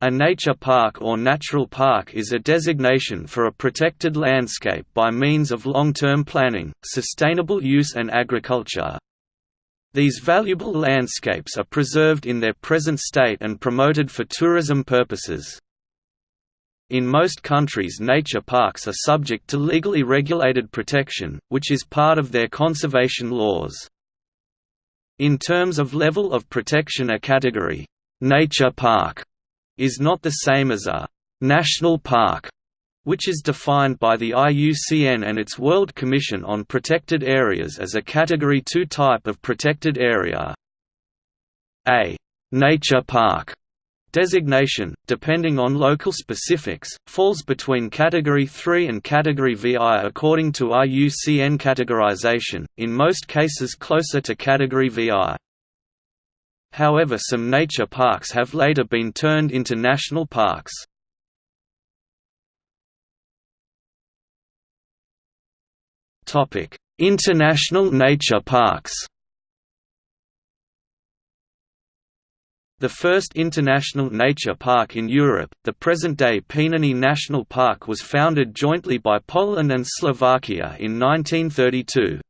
A nature park or natural park is a designation for a protected landscape by means of long-term planning, sustainable use and agriculture. These valuable landscapes are preserved in their present state and promoted for tourism purposes. In most countries nature parks are subject to legally regulated protection, which is part of their conservation laws. In terms of level of protection a category, nature park is not the same as a national park, which is defined by the IUCN and its World Commission on Protected Areas as a Category 2 type of protected area. A nature park designation, depending on local specifics, falls between Category 3 and Category VI according to IUCN categorization, in most cases closer to Category VI. However some nature parks have later been turned into national parks. International nature parks The first international nature park in Europe, the present-day Pieniny National Park was founded jointly by Poland and Slovakia in 1932.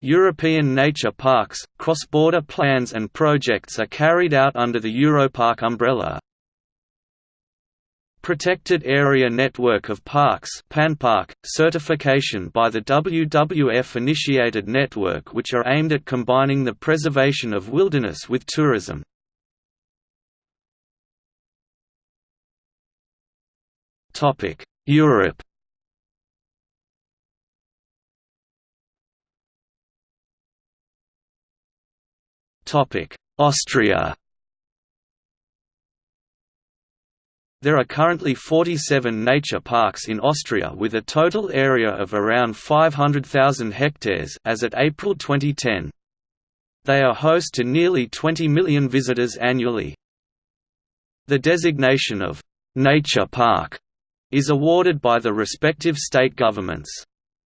European nature parks, cross-border plans and projects are carried out under the EUROPARC umbrella. Protected Area Network of Parks PANPark, certification by the WWF-initiated network which are aimed at combining the preservation of wilderness with tourism. Europe Austria There are currently 47 nature parks in Austria with a total area of around 500,000 hectares as at April 2010. They are host to nearly 20 million visitors annually. The designation of «nature park» is awarded by the respective state governments.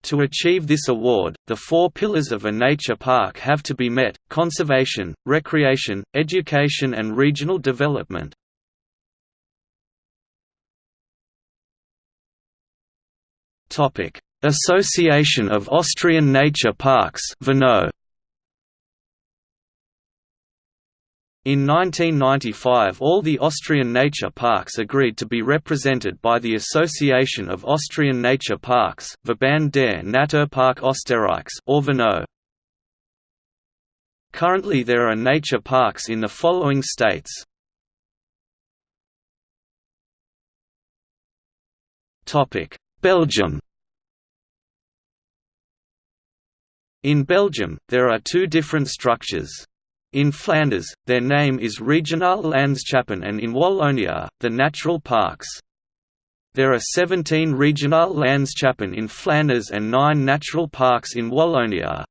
To achieve this award, the four pillars of a nature park have to be met, conservation, recreation, education and regional development. Association of Austrian Nature Parks In 1995 all the Austrian nature parks agreed to be represented by the Association of Austrian Nature Parks Verband der Naturpark Österreichs or VNO. Currently there are nature parks in the following states. Belgium In Belgium, there are two different structures. In Flanders, their name is Regionale Landschappen and in Wallonia, the Natural Parks. There are 17 Regionale Landschappen in Flanders and 9 natural parks in Wallonia.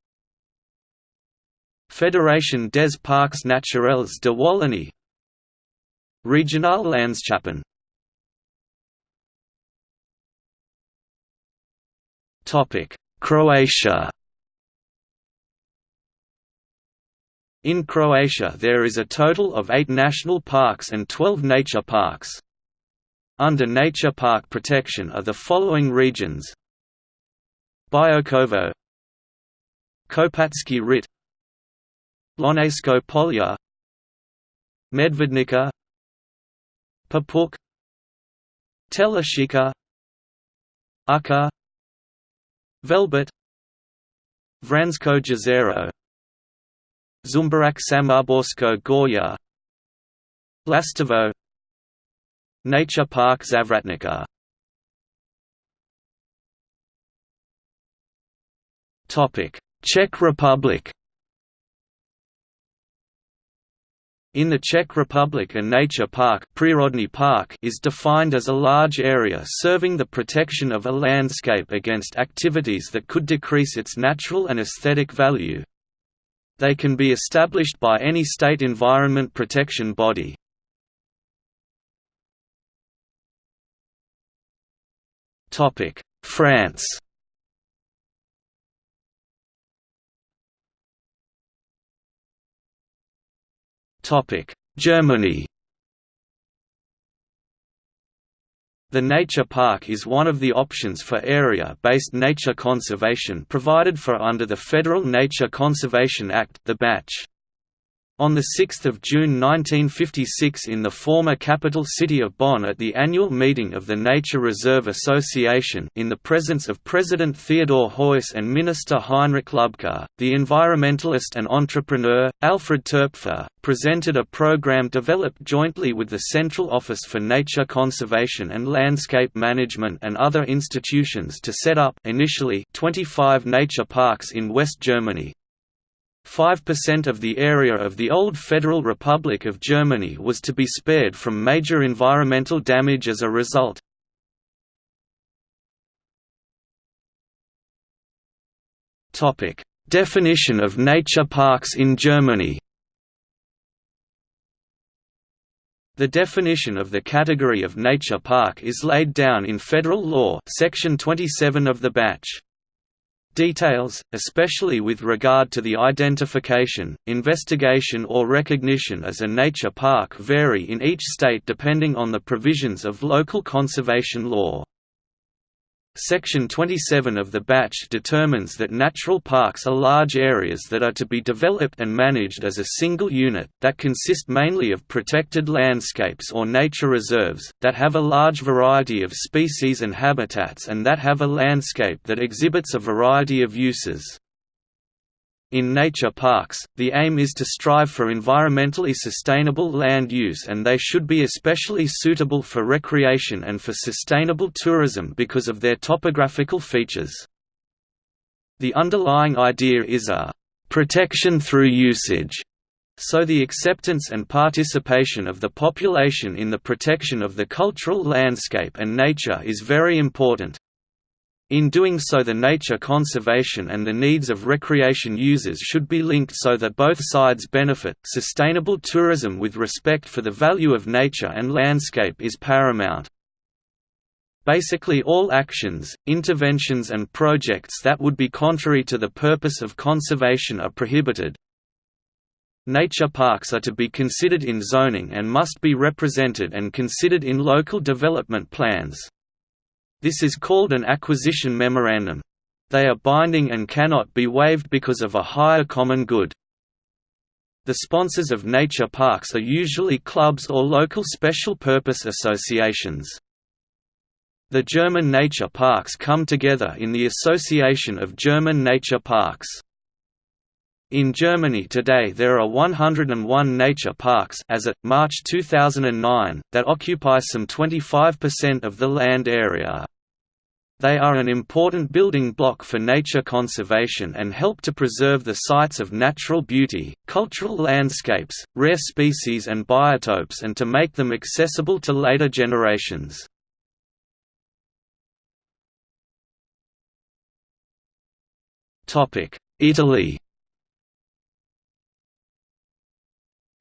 Fédération des Parcs Naturels de Wallonie Regionale Landschappen Croatia In Croatia there is a total of eight national parks and 12 nature parks. Under nature park protection are the following regions Biokovo Kopački Rit Lonjsko Polje Medvednica Papuk Telašćica Učka Velebit Vransko Jezero Žumberak Samoborsko Gorje Lastovo Nature Park Zavratnica Czech Republic. In the Czech Republic a nature park, Přírodní park is defined as a large area serving the protection of a landscape against activities that could decrease its natural and aesthetic value, they can be established by any state environment protection body. France Germany The nature park is one of the options for area-based nature conservation provided for under the Federal Nature Conservation Act the BNatSchG. On 6 June 1956 in the former capital city of Bonn at the annual meeting of the Nature Reserve Association in the presence of President Theodor Heuss and Minister Heinrich Lübke, the environmentalist and entrepreneur, Alfred Toepfer, presented a program developed jointly with the Central Office for Nature Conservation and Landscape Management and other institutions to set up initially 25 nature parks in West Germany, 5% of the area of the old Federal Republic of Germany was to be spared from major environmental damage as a result. Definition of nature parks in Germany The definition of the category of nature park is laid down in federal law section 27 of the BNatSchG. Details, especially with regard to the identification, investigation or recognition as a nature park vary in each state depending on the provisions of local conservation law. Section 27 of the BNatSchG determines that natural parks are large areas that are to be developed and managed as a single unit, that consist mainly of protected landscapes or nature reserves, that have a large variety of species and habitats and that have a landscape that exhibits a variety of uses. In nature parks, the aim is to strive for environmentally sustainable land use and they should be especially suitable for recreation and for sustainable tourism because of their topographical features. The underlying idea is a «protection through usage» so the acceptance and participation of the population in the protection of the cultural landscape and nature is very important. In doing so the nature conservation and the needs of recreation users should be linked so that both sides benefit. Sustainable tourism with respect for the value of nature and landscape is paramount. Basically all actions, interventions and projects that would be contrary to the purpose of conservation are prohibited. Nature parks are to be considered in zoning and must be represented and considered in local development plans. This is called an acquisition memorandum. They are binding and cannot be waived because of a higher common good. The sponsors of nature parks are usually clubs or local special purpose associations. The German nature parks come together in the Association of German Nature Parks. In Germany today there are 101 nature parks as at March 2009 that occupy some 25% of the land area. They are an important building block for nature conservation and help to preserve the sites of natural beauty, cultural landscapes, rare species and biotopes and to make them accessible to later generations. Italy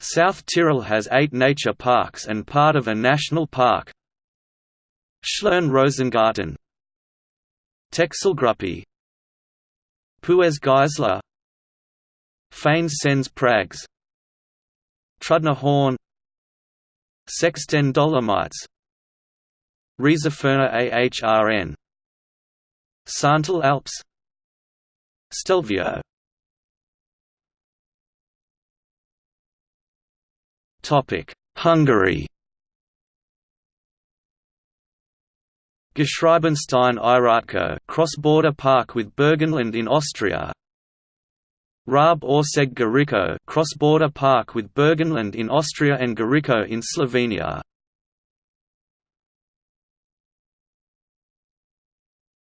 South Tyrol has eight nature parks and part of a national park. Schlern Rosengarten Texelgruppe Puez Geisler Fanes Sennes Prags Trudner Horn Sexten Dolomites Rieserferner Ahrn Sarntal Alps Stelvio Hungary. Geschriebenstein Írottkő cross-border park with Burgenland in Austria. Rab Őrség Goričko cross-border park with Burgenland in Austria and Goričko in Slovenia.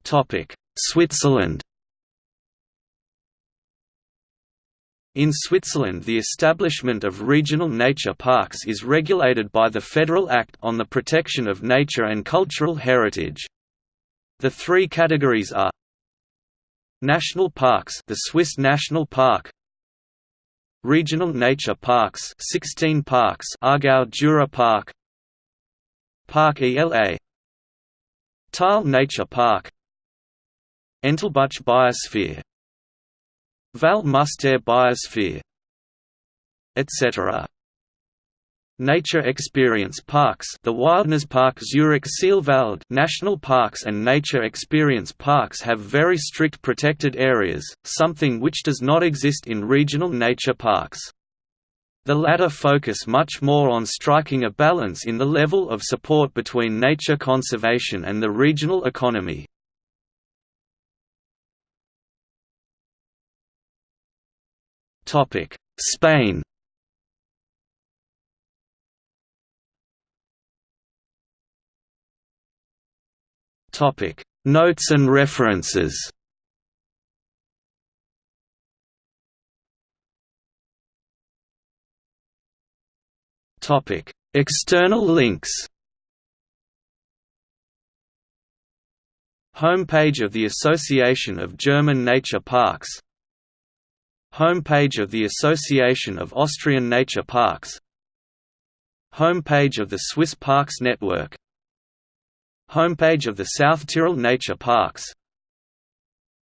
Topic Switzerland In Switzerland the establishment of regional nature parks is regulated by the Federal Act on the Protection of Nature and Cultural Heritage. The three categories are National parks the Swiss National Park Regional nature parks 16 parks Aargau Jura Park Park ELA Thal Nature Park Entlebuch Biosphere Val Biosphere etc. Nature Experience Parks the Wildnispark Zurich Sihlwald National Parks and Nature Experience Parks have very strict protected areas, something which does not exist in regional nature parks. The latter focus much more on striking a balance in the level of support between nature conservation and the regional economy. Spain. Topic: Notes and references. Topic: External links. Homepage of the Association of German Nature Parks Homepage of the Association of Austrian Nature Parks Homepage of the Swiss Parks Network Homepage of the South Tyrol Nature Parks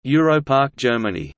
EUROPARC Germany